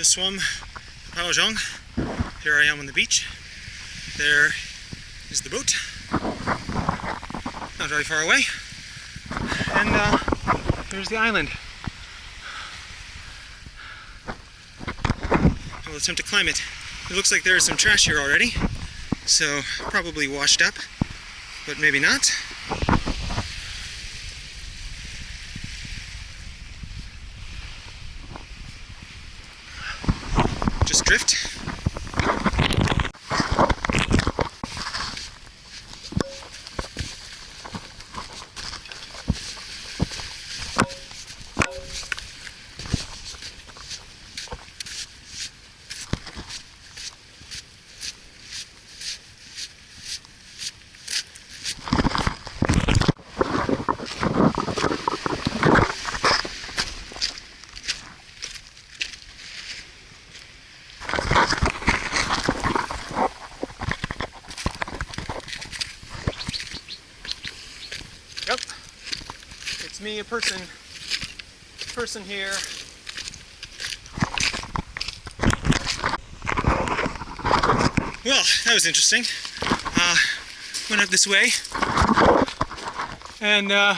just swum Paozhong. Here I am on the beach. There is the boat. Not very far away. And uh, there's the island. I'll attempt to climb it. It looks like there's some trash here already, so probably washed up, but maybe not. Just drift. Yep. It's me, a person, person here. Well, that was interesting. Uh, went up this way and uh,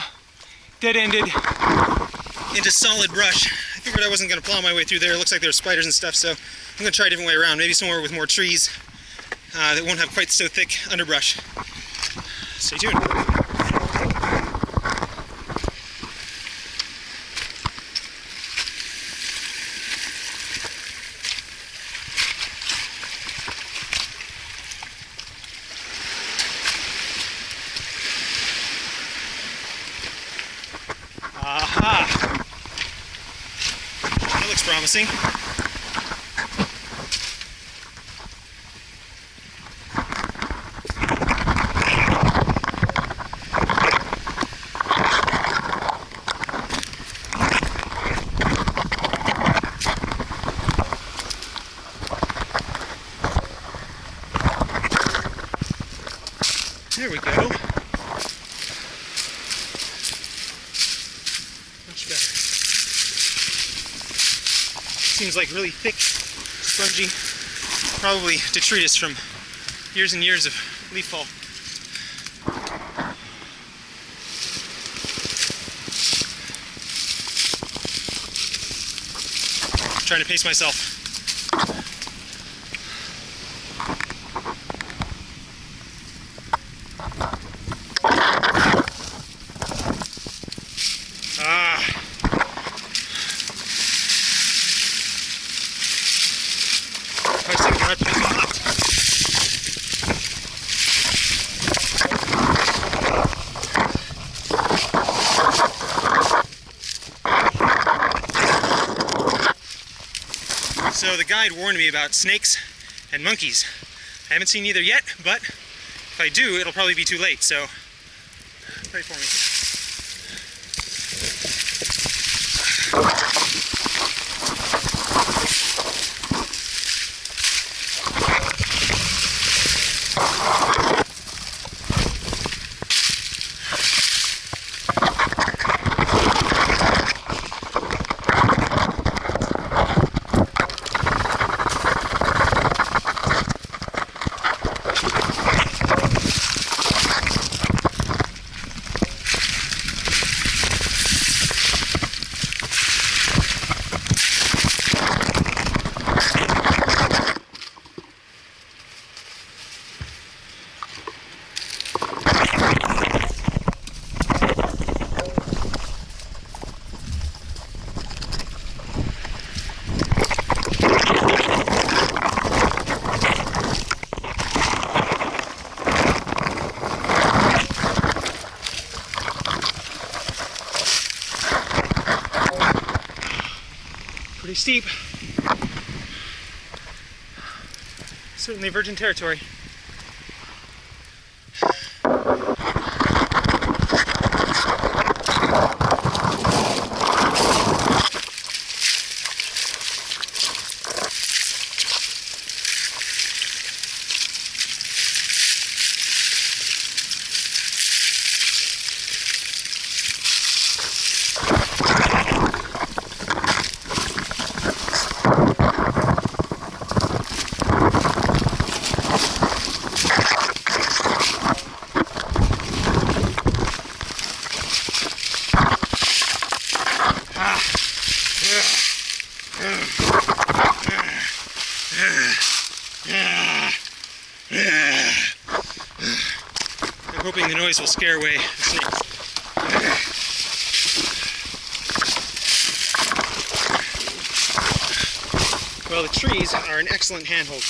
dead ended into solid brush. I figured I wasn't going to plow my way through there. It looks like there are spiders and stuff, so I'm going to try a different way around. Maybe somewhere with more trees uh, that won't have quite so thick underbrush. Stay tuned. That looks promising. There we go. Much better. Seems like really thick, spongy. Probably detritus from years and years of leaf fall. Trying to pace myself. Ah. First thing I have to do- So the guide warned me about snakes and monkeys. I haven't seen either yet, but if I do, it'll probably be too late, so pray for me. Pretty steep. Certainly virgin territory. Well, the trees are an excellent handhold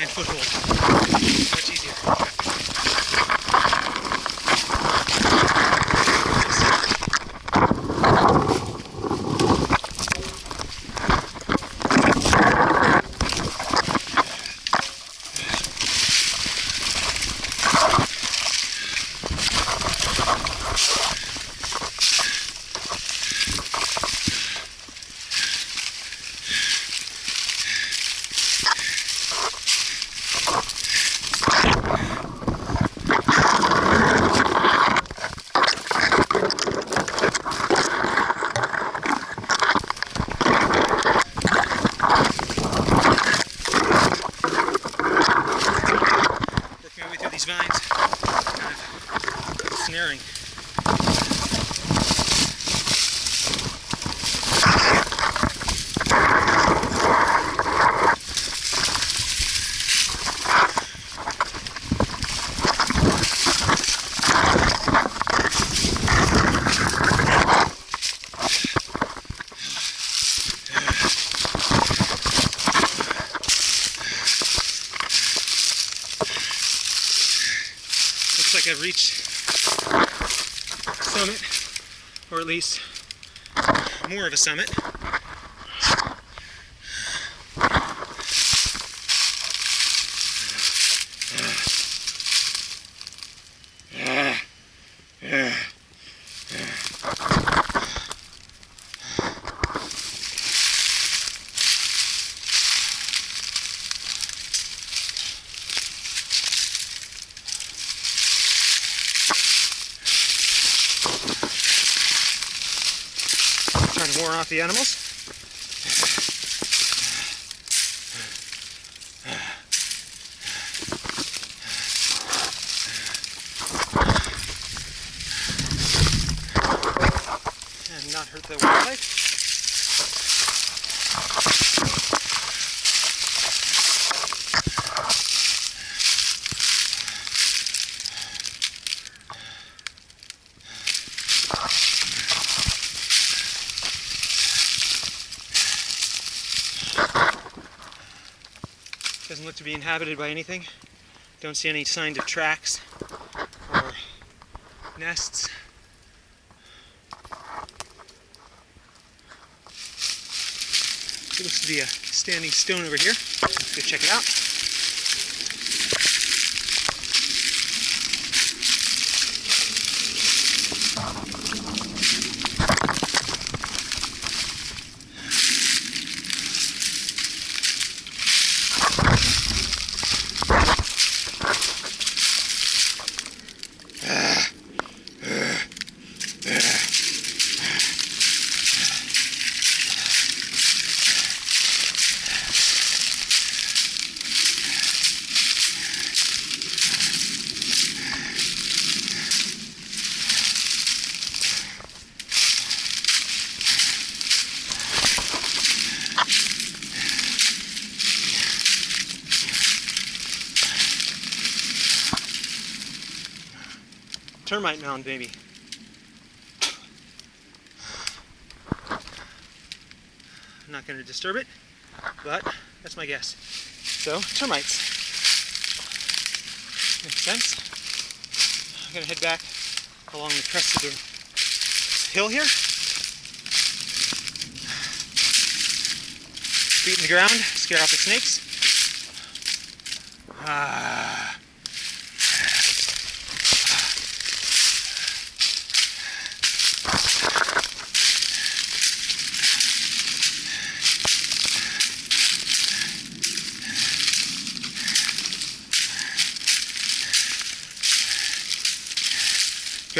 and foothold. Much easier. Off the animals. And not hurt the wildlife. Doesn't look to be inhabited by anything. Don't see any signs of tracks or nests. Looks to be a standing stone over here. Let's go check it out. Termite mound, maybe. I'm not going to disturb it, but that's my guess. So, termites. Makes sense. I'm going to head back along the crest of the hill here. Feet in the ground, scare off the snakes. Ah.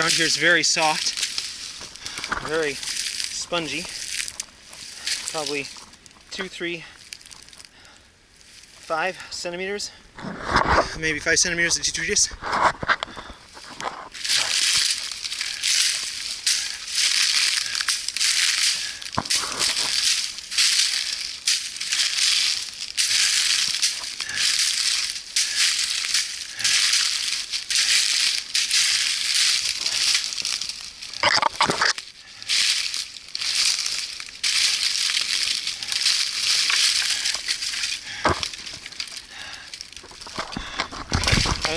Ground here is very soft, very spongy. Probably two, three, five centimeters, maybe five centimeters of detritus.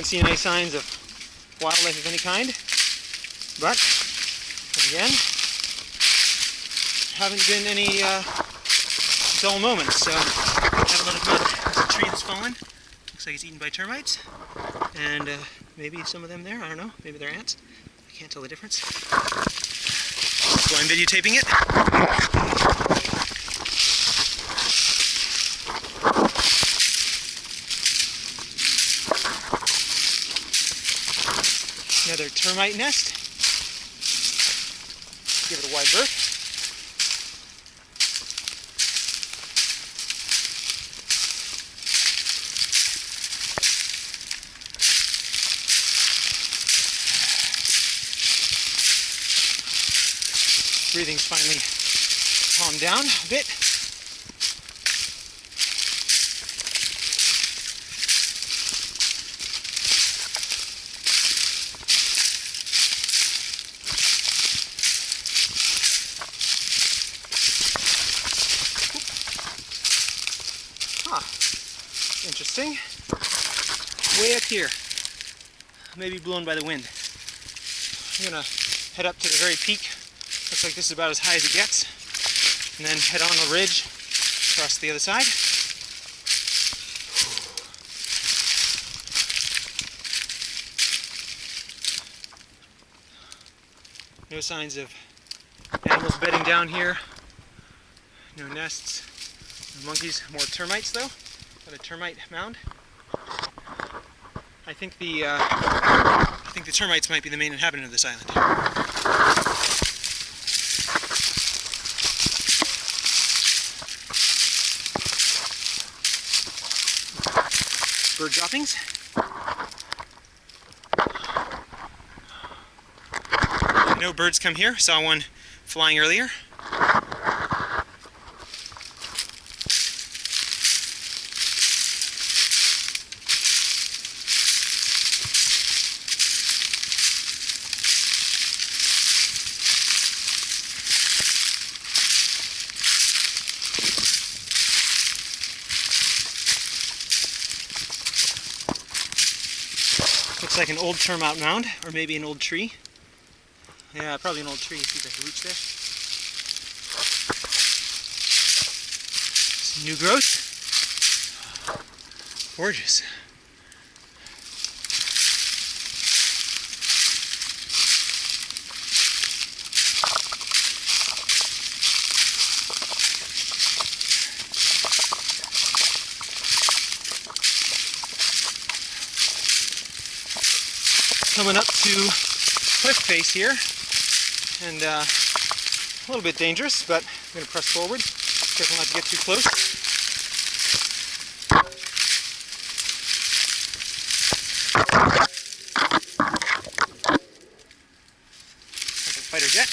Seen any signs of wildlife of any kind. But, again, haven't been any uh, dull moments. So, have a of fun. There's a tree that's fallen. Looks like it's eaten by termites. And uh, maybe some of them there, I don't know. Maybe they're ants. I can't tell the difference. So I'm videotaping it. Termite nest. Give it a wide berth. Breathing's finally calmed down a bit. Huh. Interesting. Way up here. Maybe blown by the wind. I'm gonna head up to the very peak. Looks like this is about as high as it gets. And then head on the ridge across the other side. No signs of animals bedding down here. No nests. No monkeys. More termites though. Got a termite mound. I think the uh, I think the termites might be the main inhabitant of this island. Bird droppings. Know birds come here. Saw one flying earlier. Looks like an old termite mound, or maybe an old tree. Yeah, probably an old tree. See the roots there? Some new growth. Gorgeous. Coming up to cliff face here, and uh, a little bit dangerous, but I'm going to press forward. Careful not to get too close. Like a fighter jet.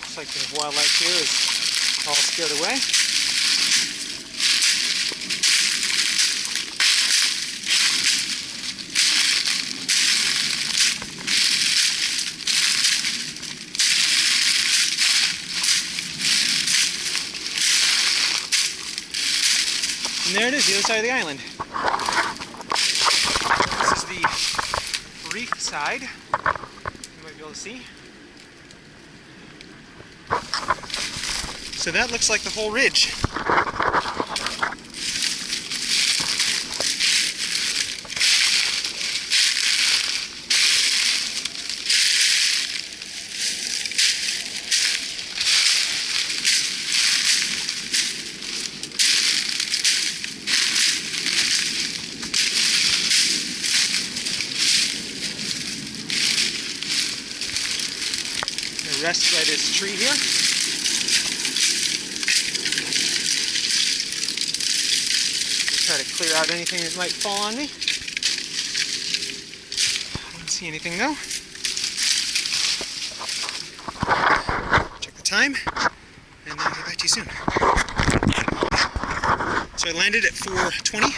Looks like the wildlife here is all scared away. And there it is, the other side of the island. This is the reef side. You might be able to see. So that looks like the whole ridge. Gonna rest by this tree here. Try to clear out anything that might fall on me. I don't see anything though. Check the time, and then I'll get back to you soon. So I landed at 420.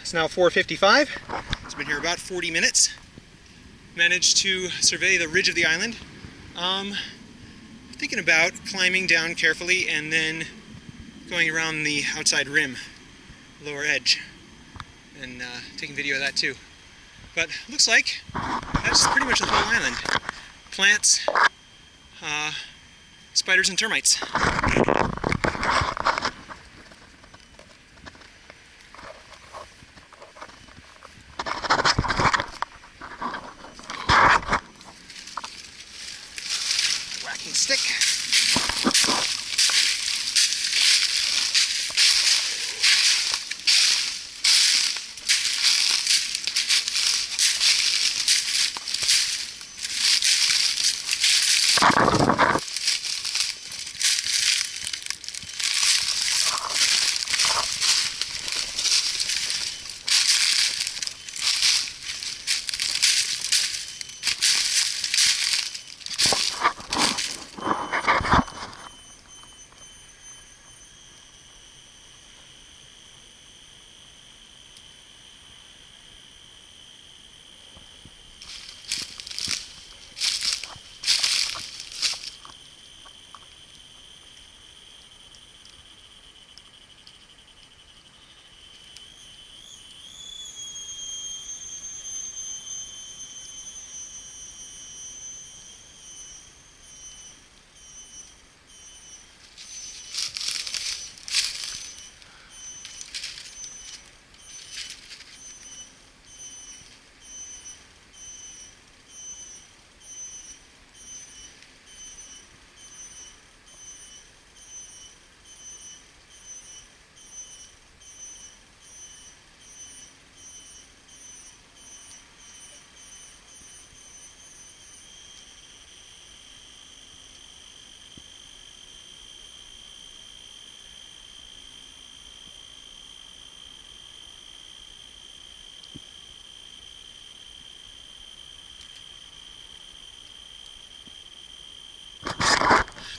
It's now 455. It's been here about 40 minutes. Managed to survey the ridge of the island. Um, thinking about climbing down carefully and then going around the outside rim, lower edge, and uh, taking video of that too. But looks like that's pretty much the whole island. Plants, uh, spiders and termites. Whacking stick.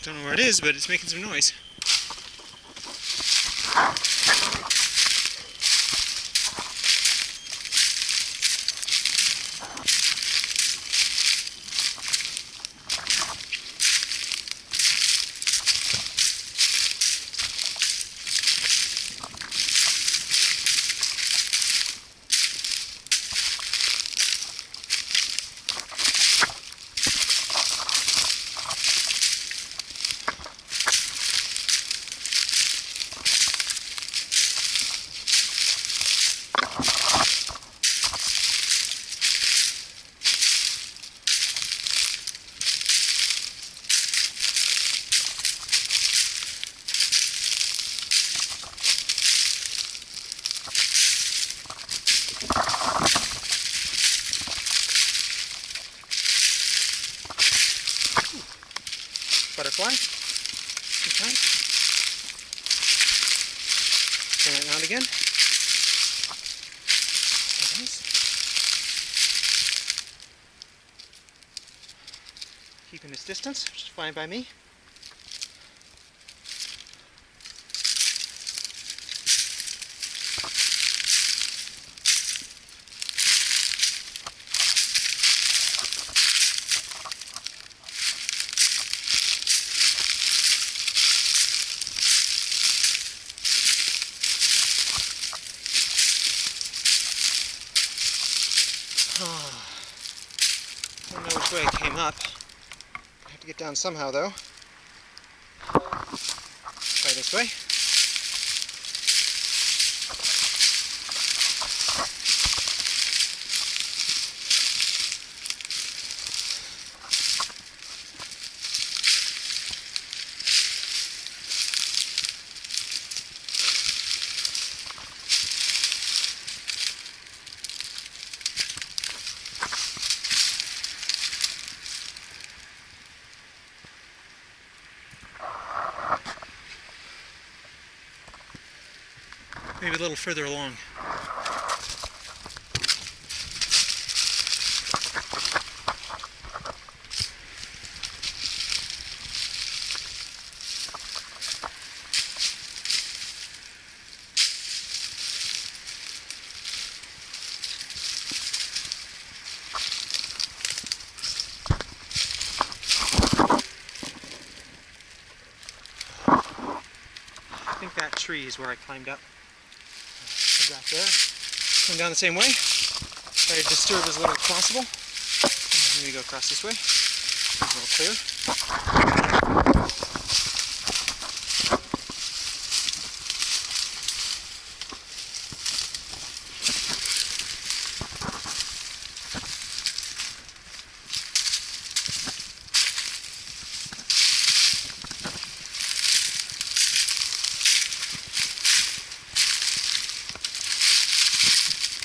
Don't know where it is, but it's making some noise. Butterfly. Okay. Turn it around again. There it is. Keeping its distance, which is fine by me. I don't know which way I came up. I have to get down somehow though. little further along. I think that tree is where I climbed up. There. Come down the same way. Try to disturb as little as possible. Maybe go across this way. A little clear.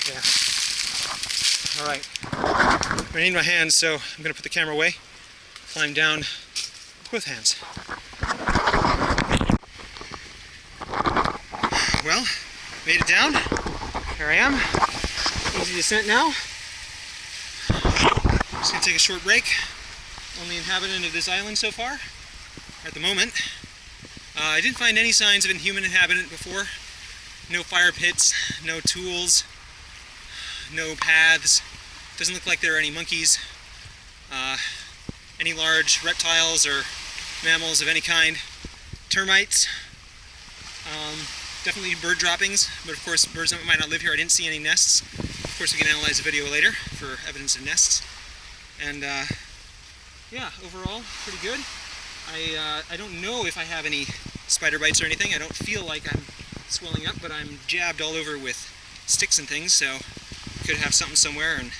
Yeah. All right. I need my hands, so I'm gonna put the camera away, climb down with hands. Well, made it down. Here I am. Easy descent now. Just gonna take a short break. Only inhabitant of this island so far, at the moment. Uh, I didn't find any signs of a human inhabitant before. No fire pits, no tools, no paths. Doesn't look like there are any monkeys, uh, any large reptiles or mammals of any kind. Termites, um, definitely bird droppings, but of course birds might not live here. I didn't see any nests. Of course we can analyze the video later for evidence of nests. And uh, yeah, overall, pretty good. I, uh, I don't know if I have any spider bites or anything. I don't feel like I'm swelling up, but I'm jabbed all over with sticks and things, so could have something somewhere and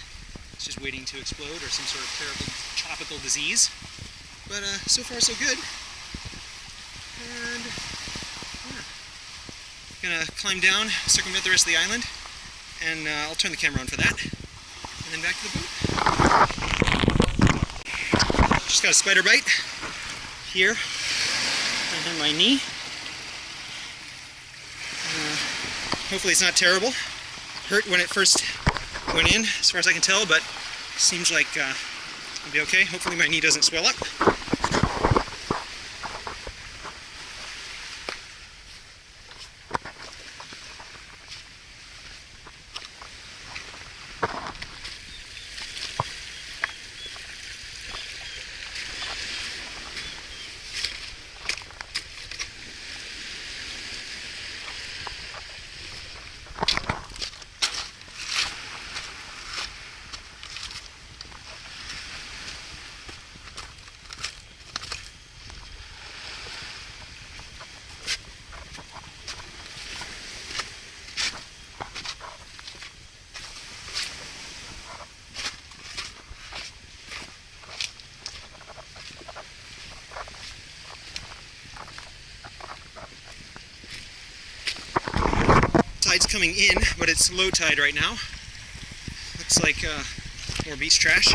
it's just waiting to explode or some sort of terrible tropical disease. But uh, so far so good. And yeah. Gonna climb down, circumvent the rest of the island, and uh, I'll turn the camera on for that. And then back to the boat. Just got a spider bite here and on my knee. Uh, hopefully it's not terrible. Hurt when it first went in, as far as I can tell, but seems like uh, I'll be okay. Hopefully my knee doesn't swell up. Coming in, but it's low tide right now. Looks like uh, more beach trash.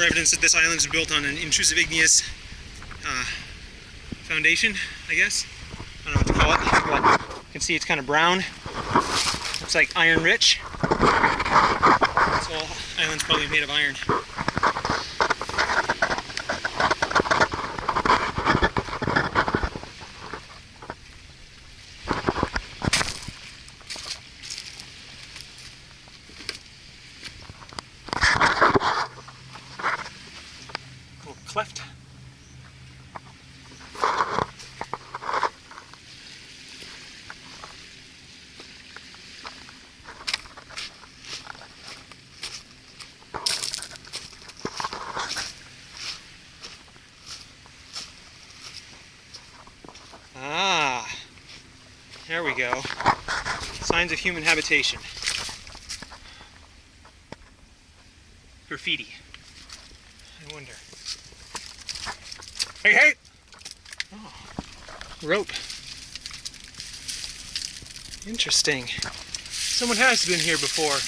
More evidence that this island is built on an intrusive igneous uh, foundation, I guess. I don't know what to call it, but you can see it's kind of brown. Looks like iron rich. This whole island's probably made of iron. go. Signs of human habitation. Graffiti. I wonder. Hey, hey! Oh, rope. Interesting. Someone has been here before.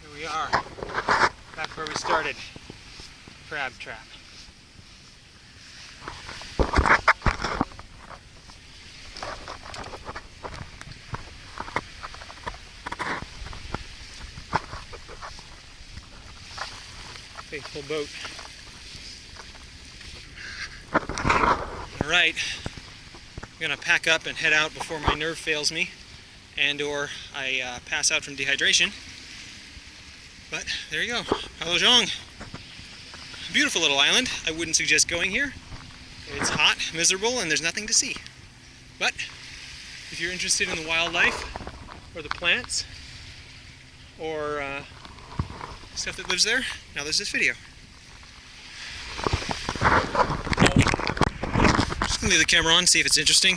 Here we are, back where we started. Crab trap. Faithful boat. All right, I'm gonna pack up and head out before my nerve fails me and or I uh, pass out from dehydration. But there you go, Palojong. Beautiful little island. I wouldn't suggest going here. It's hot, miserable, and there's nothing to see. But if you're interested in the wildlife or the plants or uh, stuff that lives there, now there's this video. Just gonna leave the camera on, see if it's interesting.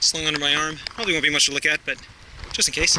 Slung under my arm. Probably won't be much to look at, but just in case.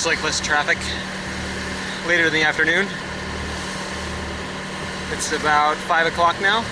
Looks like less traffic later in the afternoon. It's about 5 o'clock now.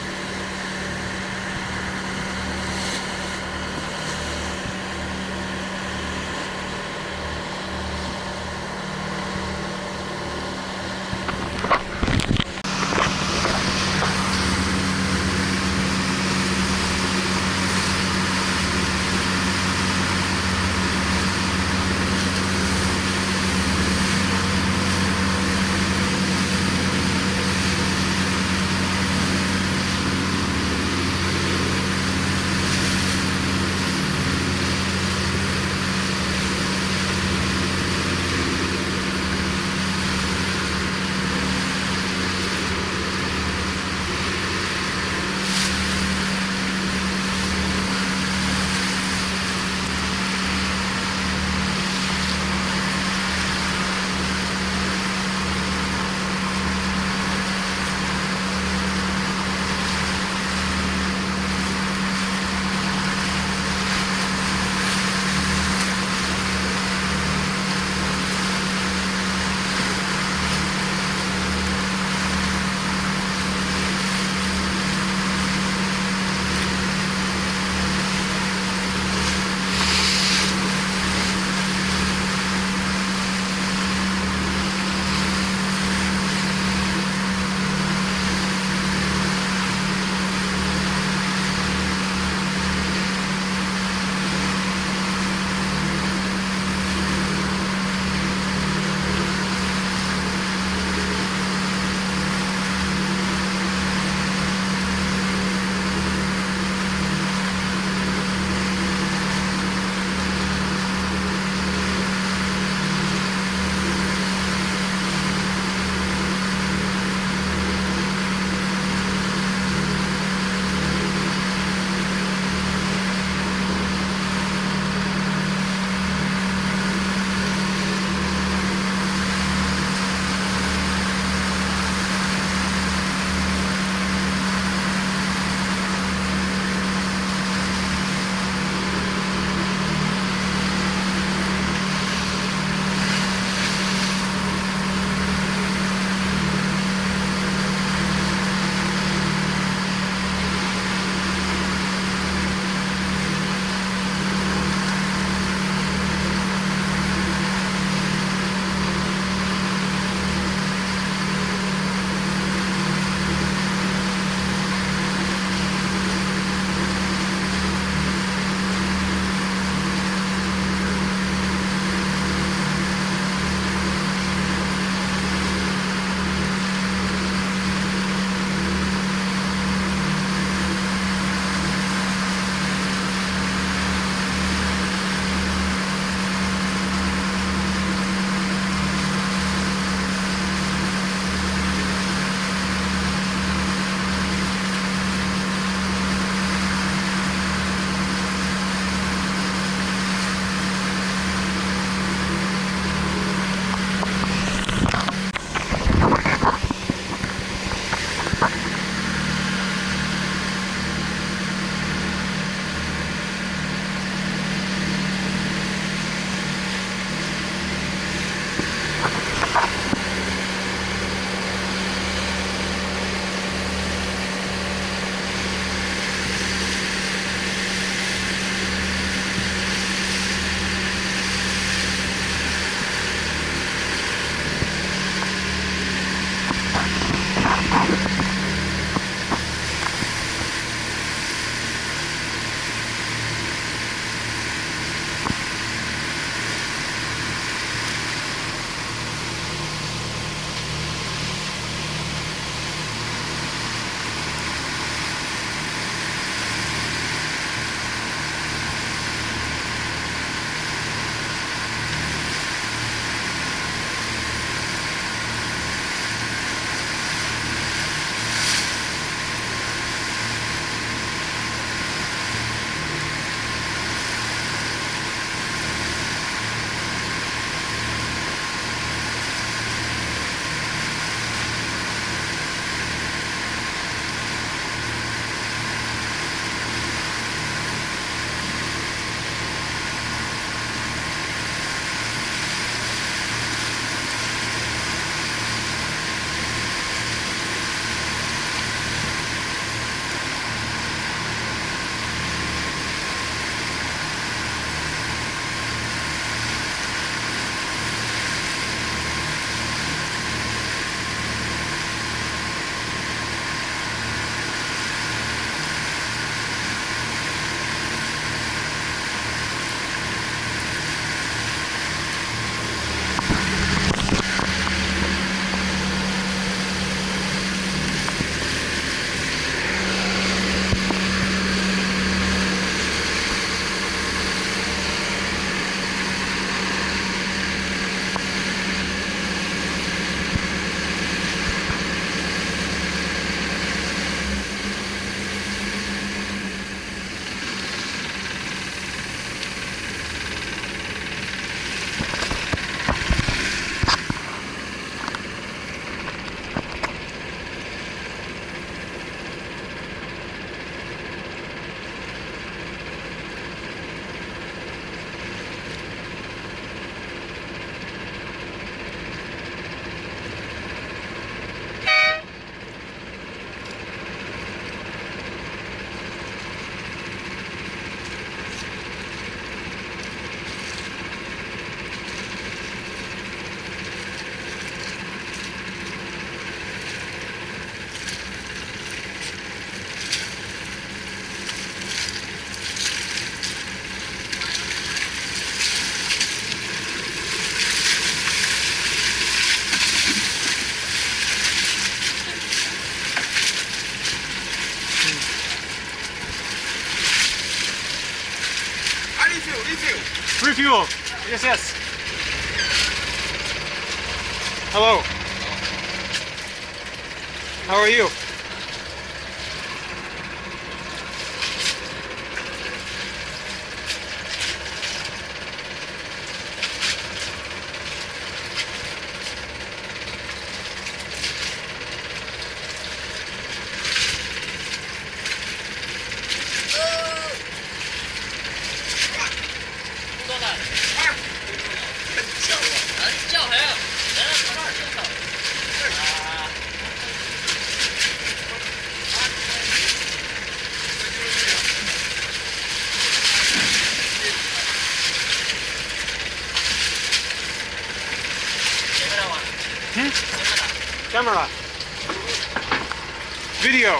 Video.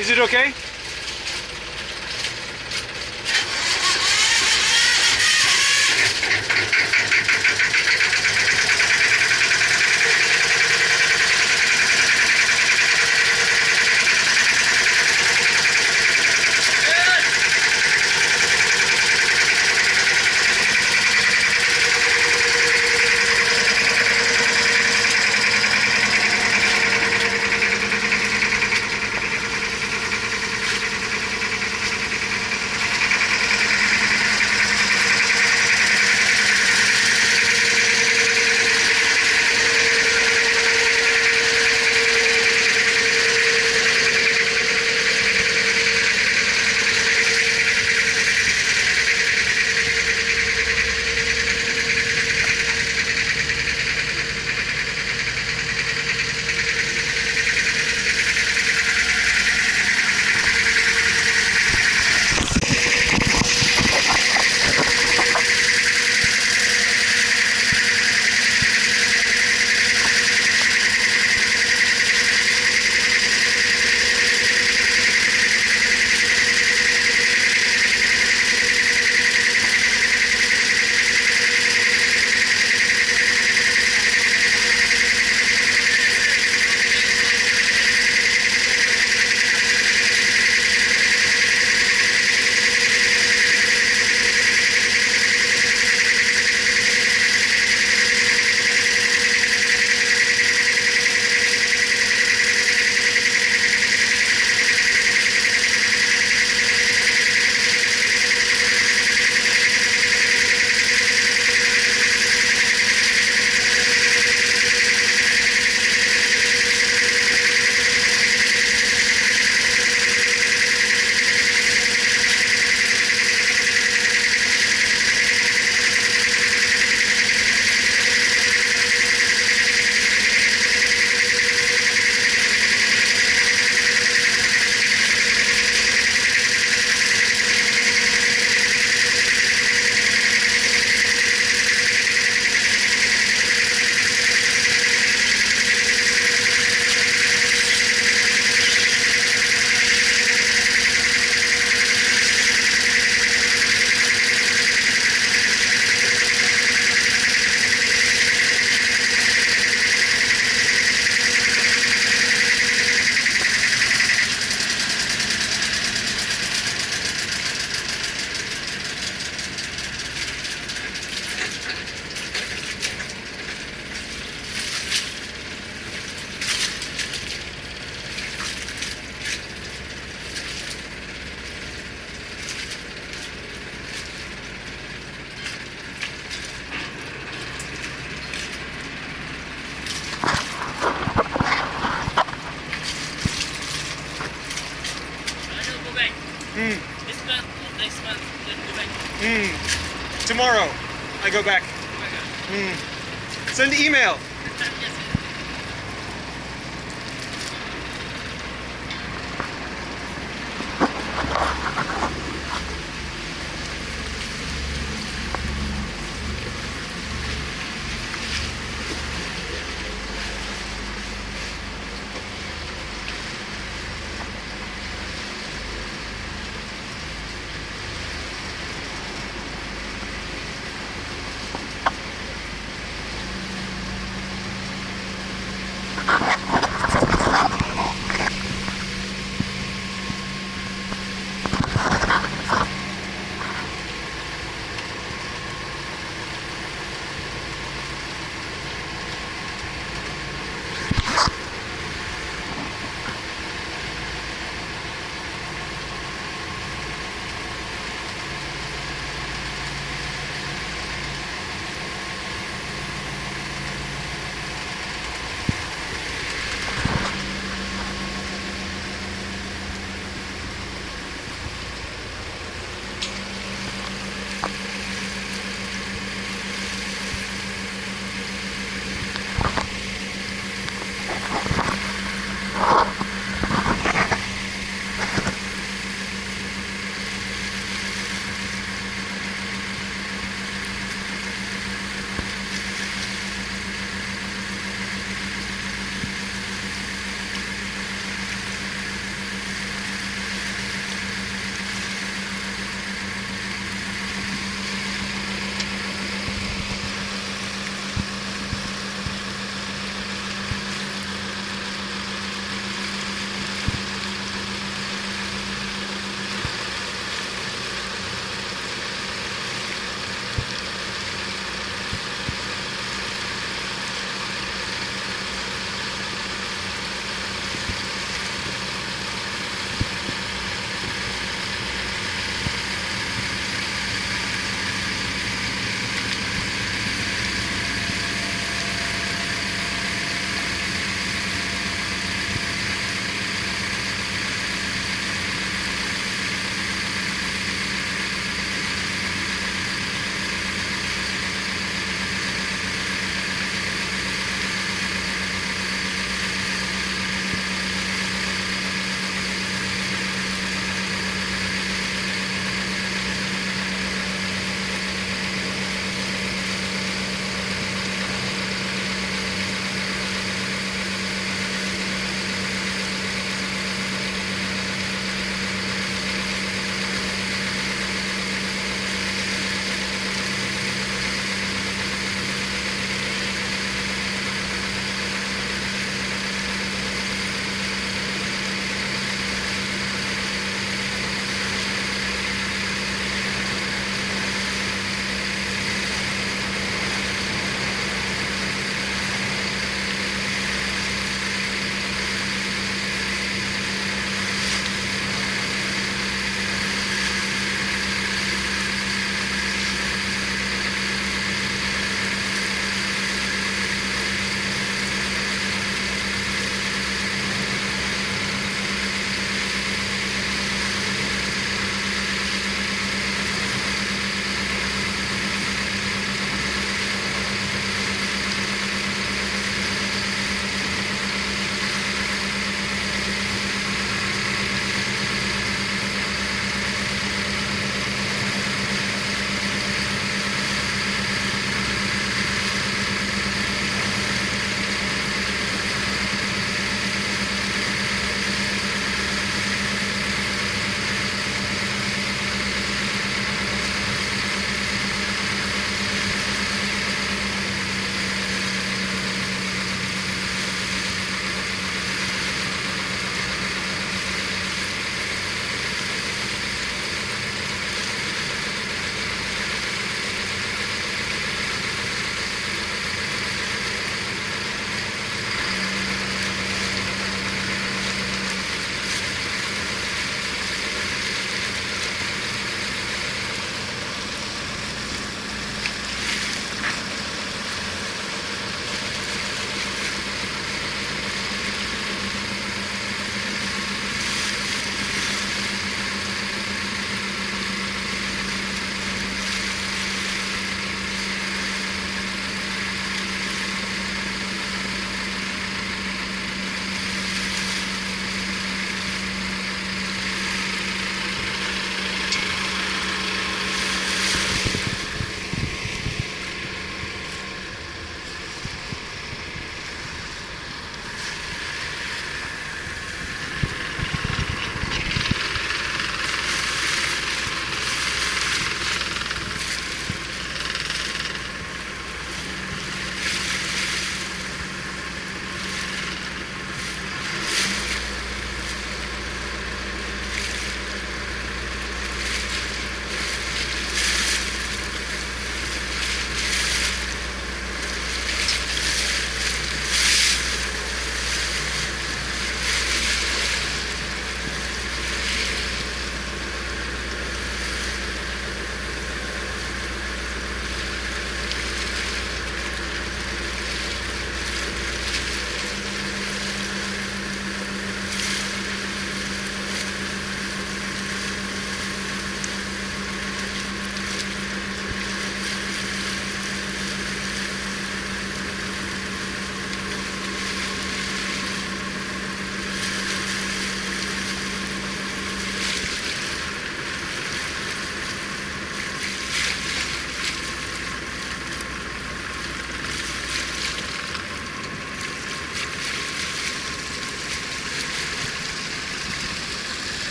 Is it okay?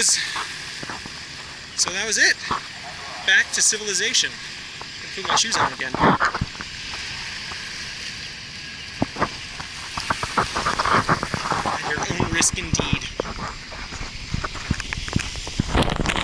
Goes. So that was it. Back to civilization. Put my shoes on again.